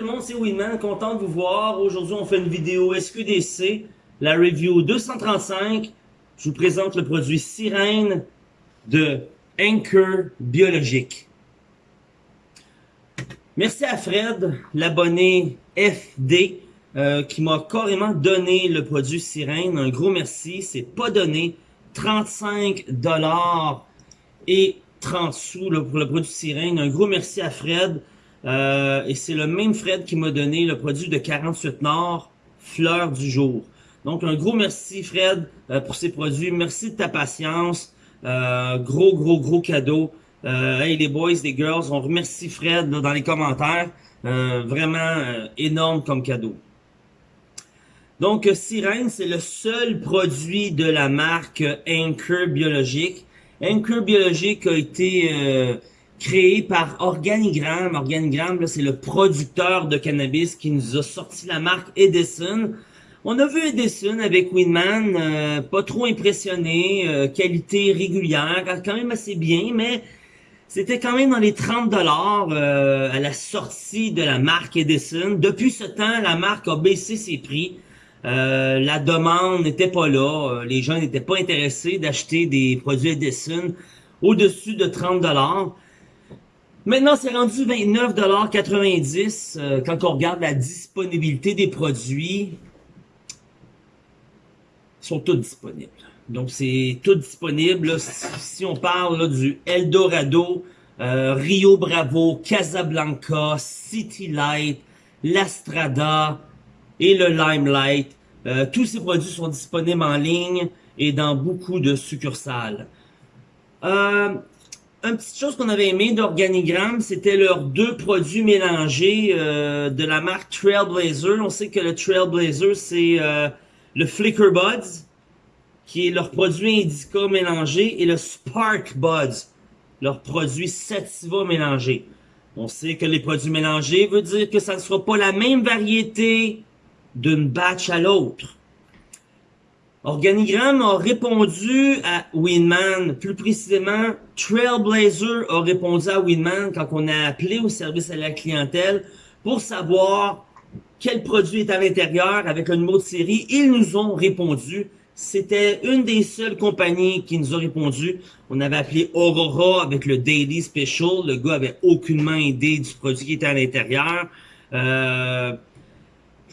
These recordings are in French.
tout le monde, c'est Winman, content de vous voir. Aujourd'hui, on fait une vidéo SQDC, la review 235. Je vous présente le produit Sirène de Anchor Biologique. Merci à Fred, l'abonné FD, euh, qui m'a carrément donné le produit Sirène. Un gros merci, c'est pas donné. 35 dollars et 30 sous pour le produit Sirène. Un gros merci à Fred. Euh, et c'est le même Fred qui m'a donné le produit de 48 Nord, fleur du jour. Donc un gros merci Fred euh, pour ces produits. Merci de ta patience. Euh, gros, gros, gros cadeau. hey les boys, les girls, on remercie Fred dans les commentaires. vraiment énorme comme cadeau. Donc Sirène, c'est le seul produit de la marque Anchor Biologique. Anchor Biologique a été créé par Organigram. Organigram, c'est le producteur de cannabis qui nous a sorti la marque Edison. On a vu Edison avec Winman, euh, pas trop impressionné, euh, qualité régulière, quand même assez bien, mais c'était quand même dans les 30 dollars euh, à la sortie de la marque Edison. Depuis ce temps, la marque a baissé ses prix. la demande n'était pas là, les gens n'étaient pas intéressés d'acheter des produits Edison au-dessus de 30 dollars. Maintenant, c'est rendu 29,90$ euh, quand on regarde la disponibilité des produits. Ils sont tous disponibles. Donc, c'est tout disponible. Si, on parle du Eldorado, euh, Rio Bravo, Casablanca, City Light, l'Astrada et le Limelight, euh, tous ces produits sont disponibles en ligne et dans beaucoup de succursales. Euh, une petite chose qu'on avait aimé d'Organigram, c'était leurs deux produits mélangés euh, de la marque Trailblazer. On sait que le Trailblazer, c'est euh, le Flicker Buds, qui est leur produit Indica mélangé, et le Spark Buds, leur produit Sativa mélangé. On sait que les produits mélangés veut dire que ça ne sera pas la même variété d'une batch à l'autre. Organigram a répondu à Winman, plus précisément, Trailblazer a répondu à Winman quand on a appelé au service à la clientèle pour savoir quel produit est à l'intérieur avec le numéro de série. Ils nous ont répondu. C'était une des seules compagnies qui nous a répondu. On avait appelé Aurora avec le Daily Special. Le gars avait aucunement idée du produit qui était à l'intérieur. Euh,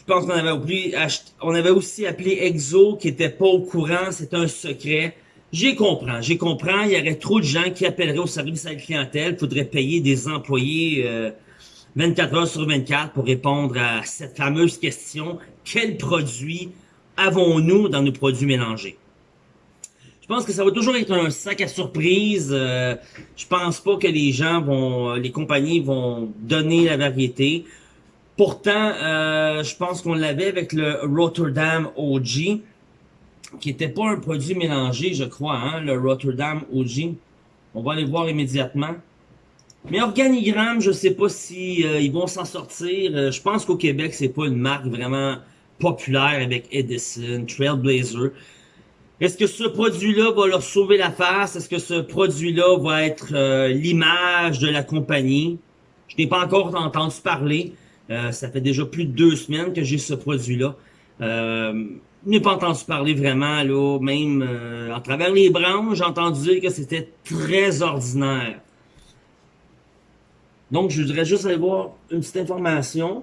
pense qu'on avait, on avait aussi appelé Exo qui était pas au courant, c'est un secret. J'ai compris, j'ai compris, il y aurait trop de gens qui appelleraient au service à la clientèle, il faudrait payer des employés 24 euh, heures sur 24 pour répondre à cette fameuse question, quels produits avons-nous dans nos produits mélangés? Je pense que ça va toujours être un sac à surprise. Euh, je pense pas que les gens vont, les compagnies vont donner la variété. Pourtant, euh, je pense qu'on l'avait avec le Rotterdam OG, qui était pas un produit mélangé, je crois, hein, le Rotterdam OG. On va aller voir immédiatement. Mais Organigramme, je sais pas si euh, ils vont s'en sortir. Euh, je pense qu'au Québec, c'est pas une marque vraiment populaire avec Edison, Trailblazer. Est-ce que ce produit-là va leur sauver la face? Est-ce que ce produit-là va être l'image de la compagnie? Je n'ai pas encore entendu parler. Euh, ça fait déjà plus de deux semaines que j'ai ce produit-là. Euh, je n'ai pas entendu parler vraiment, là, même euh, à travers les branches, j'ai entendu dire que c'était très ordinaire. Donc, je voudrais juste aller voir une petite information.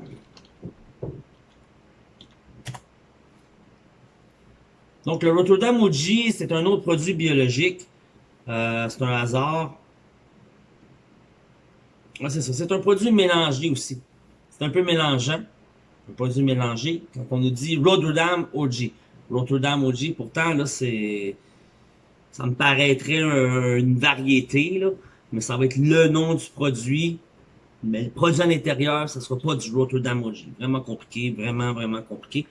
Donc, le Rotterdam OG, c'est un autre produit biologique. Euh, c'est un hasard. C'est ça. C'est un produit mélangé aussi. C'est un peu mélangeant. Un produit mélangé. Quand on nous dit Rotterdam OG. Rotterdam OG, pourtant, là, c'est... Ça me paraîtrait une variété, là. Mais ça va être le nom du produit. Mais le produit à l'intérieur, ça sera pas du Rotterdam OG. Vraiment compliqué, vraiment, vraiment compliqué.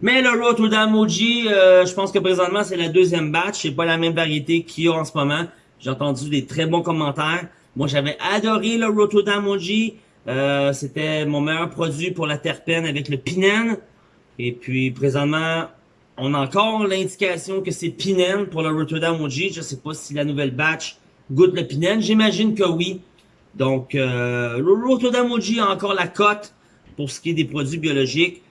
Mais le Rotterdam OG, euh, je pense que présentement, c'est la deuxième batch. C'est pas la même variété qu'il y a en ce moment. J'ai entendu des très bons commentaires. Moi, j'avais adoré le Rotterdam OG. Euh, c'était mon meilleur produit pour la terpène avec le pinène. Et puis, présentement, on a encore l'indication que c'est pinène pour le Rotterdam OG. Je sais pas si la nouvelle batch goûte le pinène. J'imagine que oui. Donc, euh, le Rotterdam OG a encore la cote pour ce qui est des produits biologiques.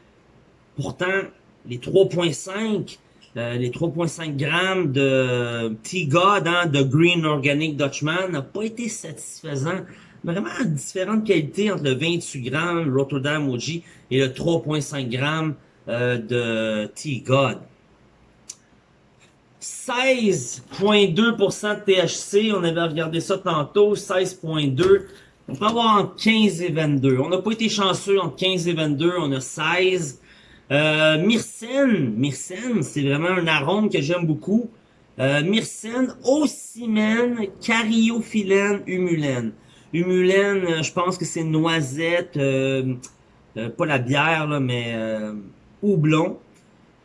Pourtant, les 3.5 euh, les 3.5 grammes de T-God, hein, de Green Organic Dutchman, n'a pas été satisfaisant. Vraiment différente qualité entre le 28 grammes Rotterdam OG et le 3.5 grammes euh, de T-God. 16.2% de THC, on avait regardé ça tantôt, 16.2. On peut avoir entre 15 et 22. On n'a pas été chanceux entre 15 et 22, on a 16. Euh, myrcène, myrcène, c'est vraiment un arôme que j'aime beaucoup. Euh, myrcène, ocimène, cariophyllène, humulène. Humulène, euh, je pense que c'est noisette, euh, euh, pas la bière, là, mais houblon.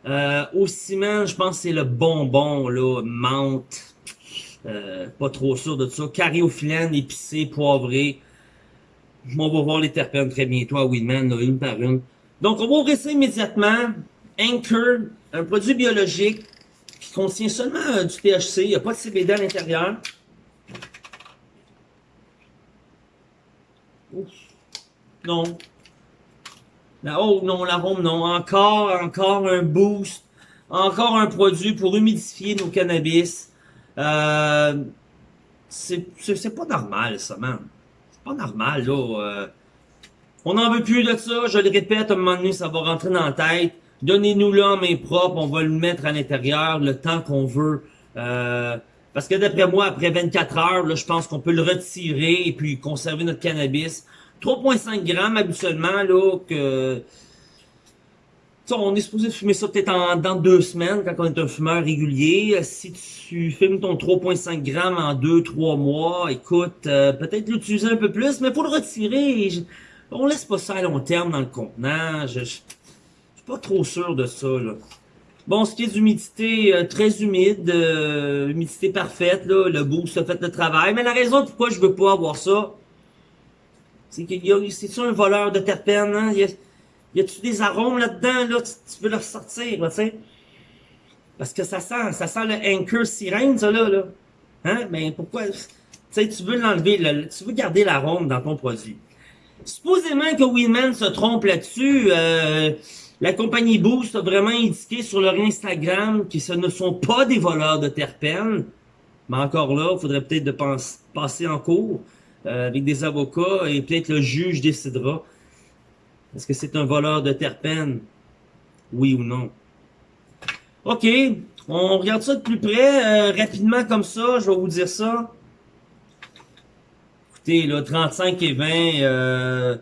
Euh, ocimène, je pense que c'est le bonbon, là, menthe. pas trop sûr de ça. Cariophyllène, épicé, poivré. On va voir les terpènes très bientôt à Weedman, une par une. Donc, on va ouvrir ça immédiatement. Anchor, un produit biologique qui contient seulement euh, du THC. Il n'y a pas de CBD à l'intérieur. Non. La, oh non, l'arôme, non. Encore, encore un boost. Encore un produit pour humidifier nos cannabis. Euh, c'est pas normal, ça, man. C'est pas normal, là. Euh, on n'en veut plus de ça, je le répète, à un moment donné, ça va rentrer dans la tête. Donnez-nous-le en main propre, on va le mettre à l'intérieur le temps qu'on veut. Euh, parce que d'après moi, après 24 heures, là, je pense qu'on peut le retirer et puis conserver notre cannabis. 3.5 grammes habituellement, là, que... on est supposé fumer ça peut-être dans deux semaines quand on est un fumeur régulier. Si tu fumes ton 3.5 grammes en 2-3 mois, écoute, euh, peut-être l'utiliser un peu plus, mais pour le retirer, on laisse pas ça à long terme dans le contenant. Je, je, suis pas trop sûr de ça, là. Bon, ce qui est d'humidité, euh, très humide, euh, humidité parfaite, là, le boost a fait le travail. Mais la raison pourquoi je veux pas avoir ça, c'est c'est-tu un voleur de terpènes, hein? Y a-tu des arômes là-dedans, là, tu, veux le ressortir, tu sais? Parce que ça sent, ça sent le Anchor sirène, ça, là, là. Hein? Mais pourquoi, tu sais, tu veux l'enlever, tu veux garder l'arôme dans ton produit. Supposément que Winman se trompe là-dessus, euh, la compagnie Boost a vraiment indiqué sur leur Instagram que ce ne sont pas des voleurs de terpènes. Mais encore là, il faudrait peut-être de passer en cours euh, avec des avocats et peut-être le juge décidera. Est-ce que c'est un voleur de terpènes? Oui ou non? OK, on regarde ça de plus près, euh, rapidement comme ça, je vais vous dire ça là, 35 et 20, euh,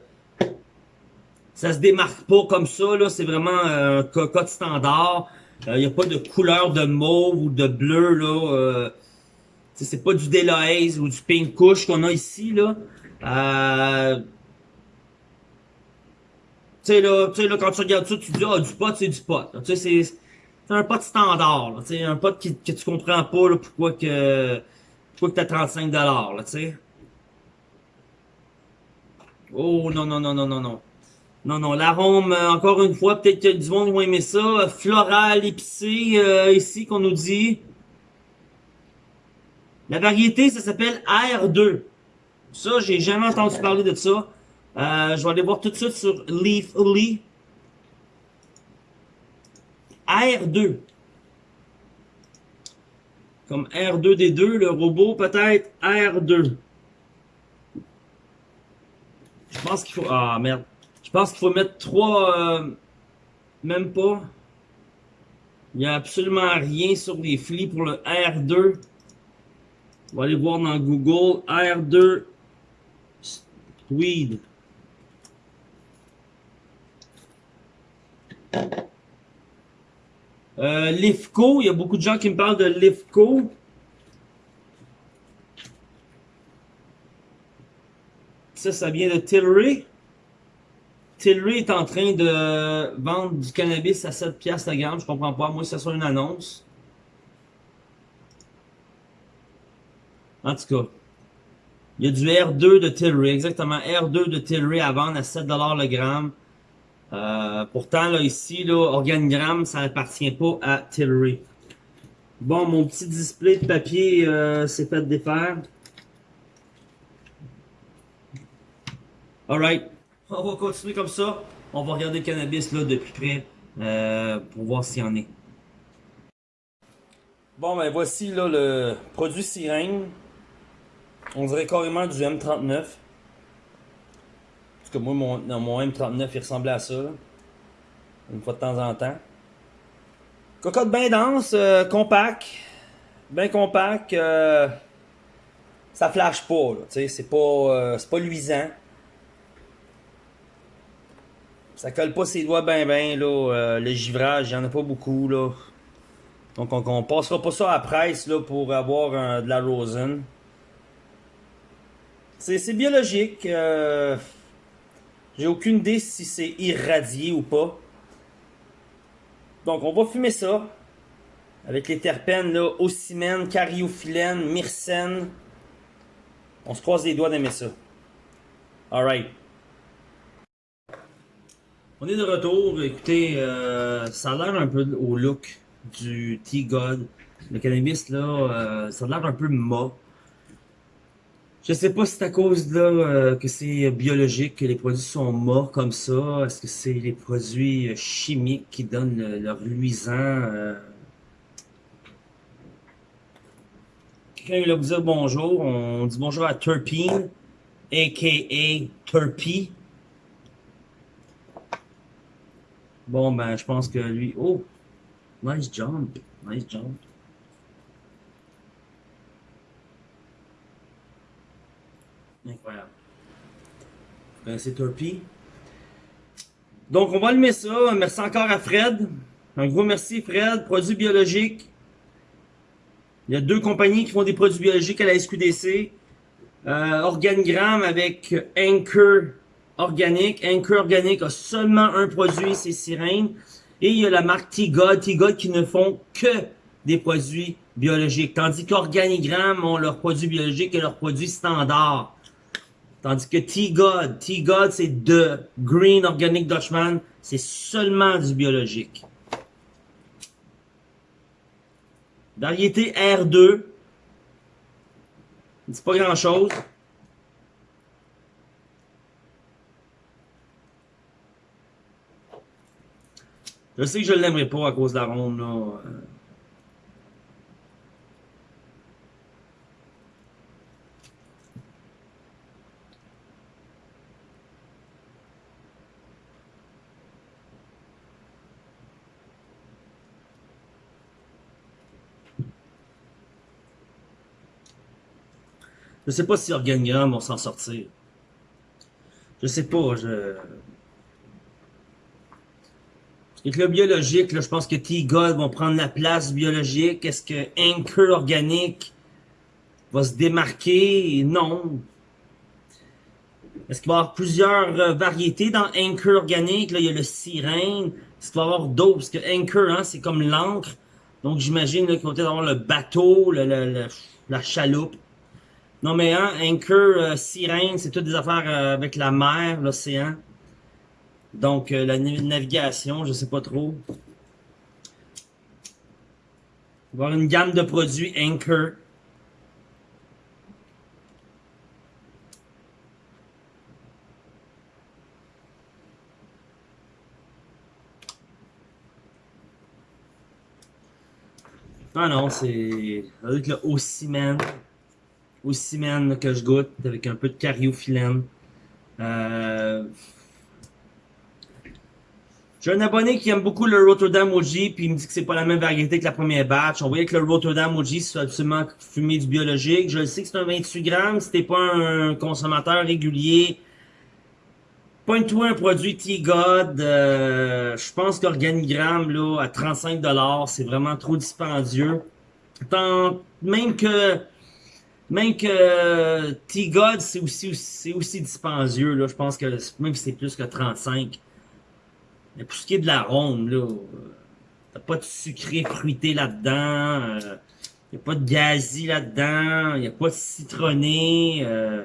ça se démarque pas comme ça, là, c'est vraiment un cocotte standard. Il euh, n'y a pas de couleur de mauve ou de bleu, là. Euh, c'est pas du Delahaze ou du Pink Couche qu'on a ici, là. Euh, tu sais, là, là, quand tu regardes ça, tu dis, ah, du pot, c'est du pot. Tu sais, c'est un pot standard, là. Tu sais, un pot que tu comprends pas, là, pourquoi que, pourquoi que t'as 35 là, tu sais. Oh non, non, non, non, non, non. Non, non, l'arôme, euh, encore une fois, peut-être que du monde va aimer ça. Floral, épicé, euh, ici, qu'on nous dit. La variété, ça s'appelle R2. Ça, j'ai jamais entendu parler de ça. Euh, je vais aller voir tout de suite sur Leafly. R2. Comme R2D2, le robot, peut-être R2. Je pense qu'il faut... Ah, merde. Je pense qu'il faut mettre trois... Euh, même pas. Il n'y a absolument rien sur les flics pour le R2. On va aller voir dans Google. R2 Weed. Euh, Lifco, il y a beaucoup de gens qui me parlent de Lifco. Ça, ça vient de Tilray. Tilray est en train de vendre du cannabis à 7 piastres la gamme. Je comprends pas. Moi, ça soit une annonce. En tout cas. Il y a du R2 de Tilray. Exactement. R2 de Tilray à vendre à 7$ le gramme. Euh, pourtant, là, ici, là, organigramme, ça n'appartient pas à Tilray. Bon, mon petit display de papier euh, s'est fait défaire. Alright. on va continuer comme ça. On va regarder le cannabis là de plus près euh, pour voir s'il y en est. Bon, ben voici là le produit sirène. On dirait carrément du M39. Parce que moi, mon, mon M39, il ressemblait à ça. Une fois de temps en temps. Cocotte bien dense, euh, compact. Bien compact. Euh, ça flash pas. C'est pas, euh, pas luisant. Ça colle pas ses doigts bien, bien, là. le givrage, il y en a pas beaucoup, là. Donc, on, on, passera pas ça à presse, là, pour avoir de la rosin. C'est biologique. J'ai aucune idée si c'est irradié ou pas. Donc, on va fumer ça. Avec les terpènes, là, ocimène, cariophyllène, myrcène. On se croise les doigts d'aimer ça. Alright. On est de retour. Écoutez, euh, ça a l'air un peu au look du T-God. Le cannabis, là, euh, ça a l'air un peu mât. Je sais pas si c'est à cause là euh, que c'est biologique, que les produits sont morts comme ça. Est-ce que c'est les produits euh, chimiques qui donnent leur luisant? Euh? Quelqu'un va vous dire bonjour. On dit bonjour à Turpine, a.k.a. Turpy. Bon, ben, je pense que lui... Oh! Nice jump. Nice jump. Incroyable. C'est Turpy. Donc, on va allumer ça. Merci encore à Fred. Un gros merci, Fred. Produits biologiques. Il y a deux compagnies qui font des produits biologiques à la SQDC. Euh, Organigramme avec Anchor Organic. Anchor Organic a seulement un produit, c'est Sirène. Et il y a la marque T-God. T-God qui ne font que des produits biologiques. Tandis qu'Organigramme ont leurs produits biologiques et leurs produits standards. Tandis que T-God, T-God c'est de Green Organic Dutchman, c'est seulement du biologique. Variété R2, c'est pas grand chose. Je sais que je l'aimerais pas à cause de la là. Je sais pas si Organigramme vont s'en sortir. Je sais pas, je... Le biologique, je pense que T-God vont prendre la place biologique. Est-ce que Anchor Organique va se démarquer? Non. Est-ce qu'il va y avoir plusieurs euh, variétés dans Anchor Organique? Là, il y a le sirène. Est-ce qu'il va y avoir d'autres? Parce que Anchor, hein, c'est comme l'encre. Donc, j'imagine qu'il va y avoir le bateau, la chaloupe. Non, mais hein, Anchor, euh, Sirène, c'est toutes des affaires euh, avec la mer, l'océan. Donc, euh, la navigation, je sais pas trop. Avoir une gamme de produits Anchor. Ah non, c'est avec le Ocimène aussi man que je goûte avec un peu de cariophyllène. Euh... J'ai un abonné qui aime beaucoup le Rotterdam OG, puis il me dit que c'est pas la même variété que la première batch. On voyait que le Rotterdam OG, c'est absolument fumé du biologique. Je le sais que c'est un 28 grammes, si t'es pas un consommateur régulier. Point-toi un produit T-God, euh, je pense qu'Organigramme, là, à 35$, c'est vraiment trop dispendieux. Tant, même que même que T-God, c'est aussi, c'est aussi dispendieux, là. Je pense que même si c'est plus que 35. Mais pour ce qui est de la ronde, là, t'as pas de sucré fruité là-dedans. Euh, y a pas de gazi là-dedans. Y a pas de citronné. Euh,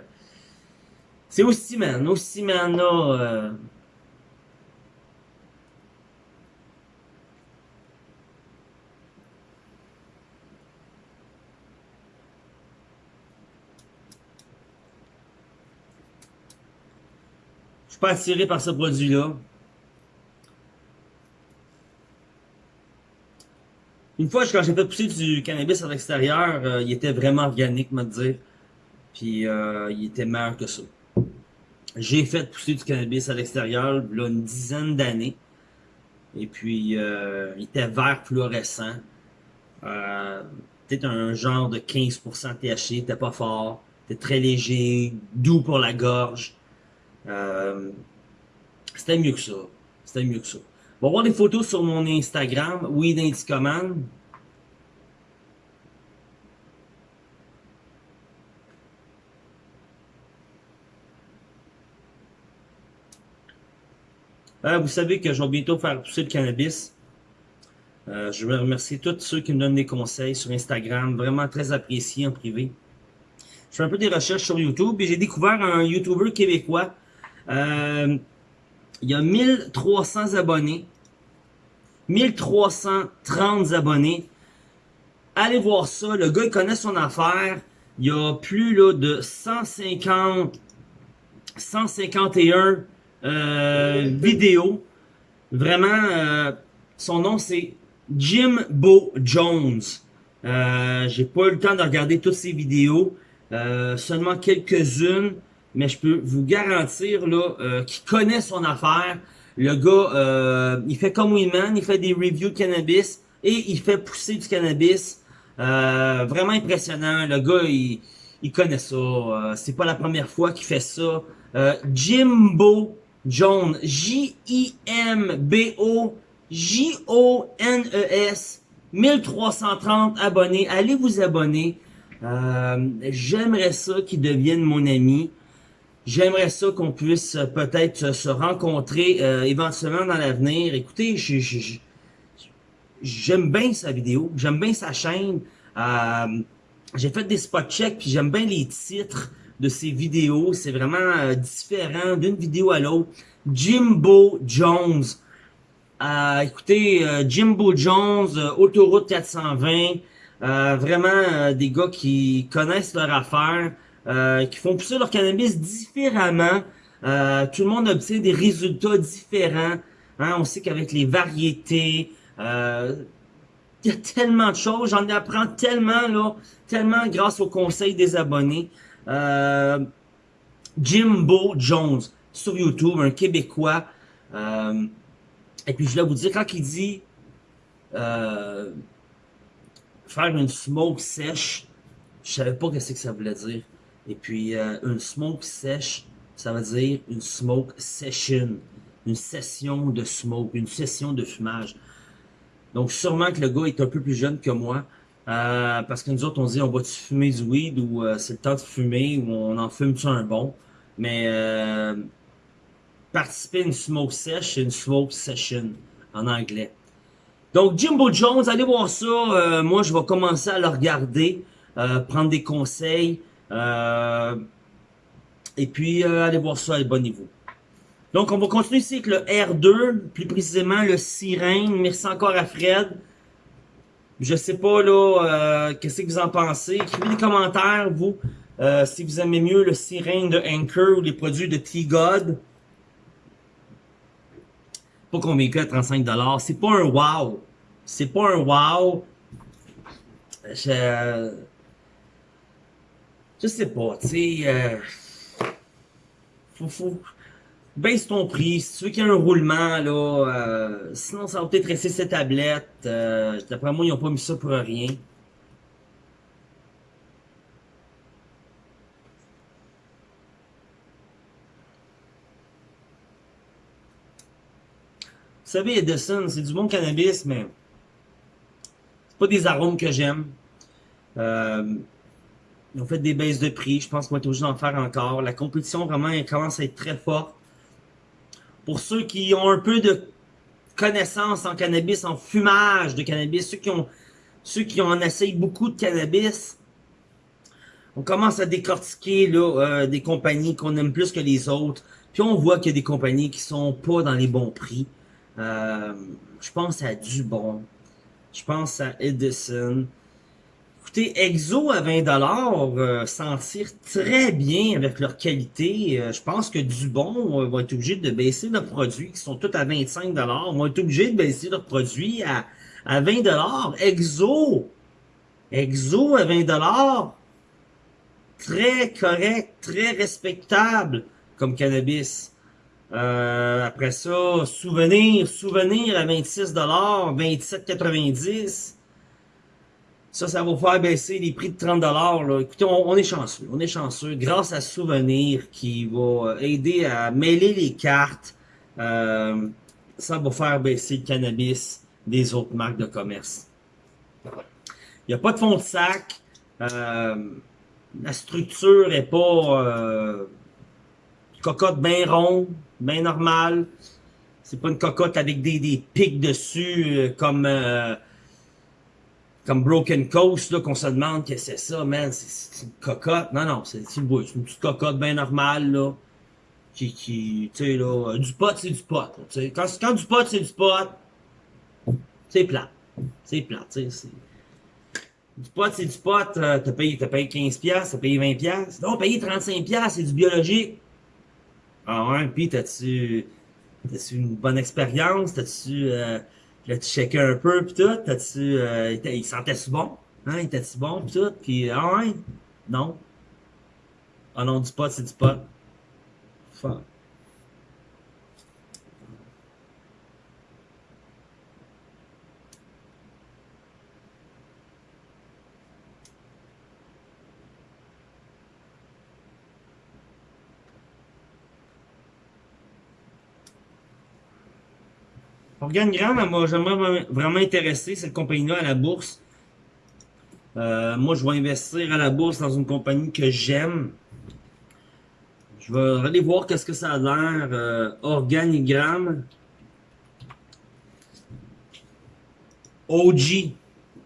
c'est aussi, man. Aussi, man, là. Euh, pas attiré par ce produit-là. Une fois, quand j'ai fait pousser du cannabis à l'extérieur, euh, il était vraiment organique, me dire. Puis euh, il était meilleur que ça. J'ai fait pousser du cannabis à l'extérieur, là, une dizaine d'années. Et puis, euh, il était vert fluorescent. Peut-être un genre de 15% THC, t'es pas fort. T'es très léger, doux pour la gorge. Euh, c'était mieux que ça. C'était mieux que ça. On va voir des photos sur mon Instagram, Weed Indicoman. Euh, vous savez que je vais bientôt faire pousser le cannabis. Euh, je veux remercier tous ceux qui me donnent des conseils sur Instagram, vraiment très apprécié en privé. Je fais un peu des recherches sur YouTube et j'ai découvert un YouTuber québécois. Euh, il y a 1300 abonnés. 1330 abonnés. Allez voir ça. Le gars, il connaît son affaire. Il y a plus là, de 150, 151 euh, vidéos. Vraiment, euh, son nom c'est Jimbo Jones. Euh, J'ai pas eu le temps de regarder toutes ses vidéos. Euh, seulement quelques-unes. Mais je peux vous garantir là euh, qu'il connaît son affaire. Le gars, euh, il fait comme Winman, il fait des reviews de cannabis et il fait pousser du cannabis. Euh, vraiment impressionnant. Le gars, il, il connaît ça. Euh, c'est pas la première fois qu'il fait ça. Euh, Jimbo Jones. J-I-M-B-O J-O-N-E-S. 1330 abonnés. Allez vous abonner. Euh, J'aimerais ça qu'il devienne mon ami. J'aimerais ça qu'on puisse euh, peut-être se rencontrer euh, éventuellement dans l'avenir. Écoutez, j'aime bien sa vidéo, j'aime bien sa chaîne. Euh, J'ai fait des spot checks, puis j'aime bien les titres de ses vidéos. C'est vraiment euh, différent d'une vidéo à l'autre. Jimbo Jones. Euh, écoutez, Jimbo Jones, Autoroute 420. vraiment des gars qui connaissent leur affaire. Euh, qui font pousser leur cannabis différemment. Euh, tout le monde obtient des résultats différents. Hein. On sait qu'avec les variétés, euh, il y a tellement de choses. J'en apprends tellement, là, tellement grâce au conseil des abonnés. Euh, Jimbo Jones sur YouTube, un Québécois. Et puis je vais vous dire, quand il dit euh, faire une smoke sèche, je savais pas ce que ça voulait dire. Et puis, euh, une smoke sèche, ça veut dire une smoke session. Une session de smoke, une session de fumage. Donc, sûrement que le gars est un peu plus jeune que moi. Euh, parce que nous autres, on dit, on va-tu fumer du weed ou euh, c'est le temps de fumer ou on en fume-tu un bon? Mais euh, participer à une smoke sèche, c'est une smoke session en anglais. Donc, Jimbo Jones, allez voir ça. moi, je vais commencer à le regarder, prendre des conseils. Euh, et puis, euh, allez voir ça à bon niveau. Donc, on va continuer ici avec le R2, plus précisément le sirène. Merci encore à Fred. Je sais pas, là, euh, qu'est-ce que vous en pensez. Écrivez des commentaires, vous, si vous aimez mieux le sirène de Anchor ou les produits de T-God. Pas met que 35$. C'est pas un wow. C'est pas un wow. Je je sais pas, tu sais, euh, faut, faut, baisse ton prix, si tu veux qu'il y ait un roulement, là, euh, sinon ça va peut-être rester cette tablette, euh, d'après moi, ils ont pas mis ça pour rien. Vous savez, Edison, c'est du bon cannabis, mais c'est pas des arômes que j'aime. Euh, ils ont fait des baisses de prix. Je pense qu'on va être obligé d'en faire encore. La compétition, vraiment, elle commence à être très forte. Pour ceux qui ont un peu de connaissances en cannabis, en fumage de cannabis, ceux qui ont, ceux qui en essayent beaucoup de cannabis, on commence à décortiquer là, euh, des compagnies qu'on aime plus que les autres. Puis on voit qu'il y a des compagnies qui sont pas dans les bons prix. Euh, je pense à Dubon. Je pense à Edison Écoutez, Exo à 20$, euh, s'en très bien avec leur qualité. Euh, je pense que Dubon euh, va être obligé de baisser leurs produits, qui sont tous à 25$, vont être obligés de baisser leurs produits à, à 20$. Exo, Exo à 20$, très correct, très respectable comme cannabis. Euh, après ça, Souvenir, Souvenir à 26$, 27,90$. Ça, ça va faire baisser les prix de 30$. Là. Écoutez, on, est chanceux. On est chanceux grâce à Souvenir qui va aider à mêler les cartes. Euh, ça va faire baisser le cannabis des autres marques de commerce. Il n'y a pas de fond de sac. Euh, la structure est pas euh, cocotte bien ronde, bien normale. C'est pas une cocotte avec des, des pics dessus euh, comme euh, comme Broken Coast, là, qu'on se demande que c'est ça, man, c'est une cocotte. Non, non, c'est une petite cocotte bien normale, là. Qui, qui tu sais, là, du pot, c'est du pot. Quand, quand du pot, c'est du pot, c'est plat. C'est plat, tu sais. Du pot, c'est du pot, euh, t'as payé, payé 15$, t'as payé 20$. Non, payé 35$, c'est du biologique. Ah ouais, pis t'as-tu, t'as-tu une bonne expérience? T'as-tu, euh, Là, tu checké un peu, pis tout, t'as-tu, euh, il sentait-tu bon? Hein, il était-tu bon, pis tout, pis, ah ouais? Non. Ah non, du pot, c'est du pot. Fuck. Organigramme, m'a jamais vraiment intéressé, cette compagnie-là, à la bourse. Euh, moi, je vais investir à la bourse dans une compagnie que j'aime. Je vais aller voir qu'est-ce que ça a l'air. Euh, organigramme. OG.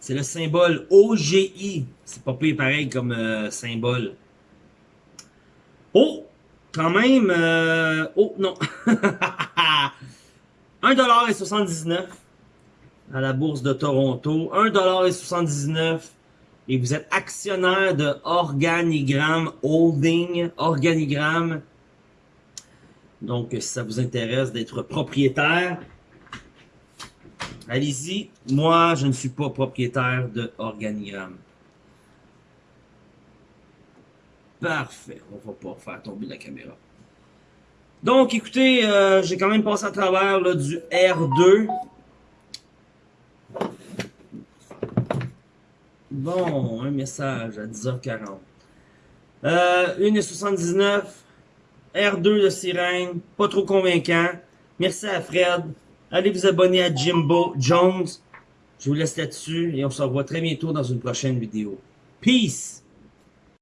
C'est le symbole OGI. C'est pas plus pareil comme euh, symbole. Oh! Quand même... Oh, non. 1,79$ à la bourse de Toronto. 1,79$ et vous êtes actionnaire de Organigram Holding. Organigram. Donc, si ça vous intéresse d'être propriétaire, allez-y. Moi, je ne suis pas propriétaire de Organigram. Parfait. On va pas faire tomber la caméra. Donc, écoutez, euh, j'ai quand même passé à travers là, du R2. Bon, un message à 10h40. Euh, 1,79. R2 de sirène. Pas trop convaincant. Merci à Fred. Allez vous abonner à Jimbo Jones. Je vous laisse là-dessus et on se revoit très bientôt dans une prochaine vidéo. Peace!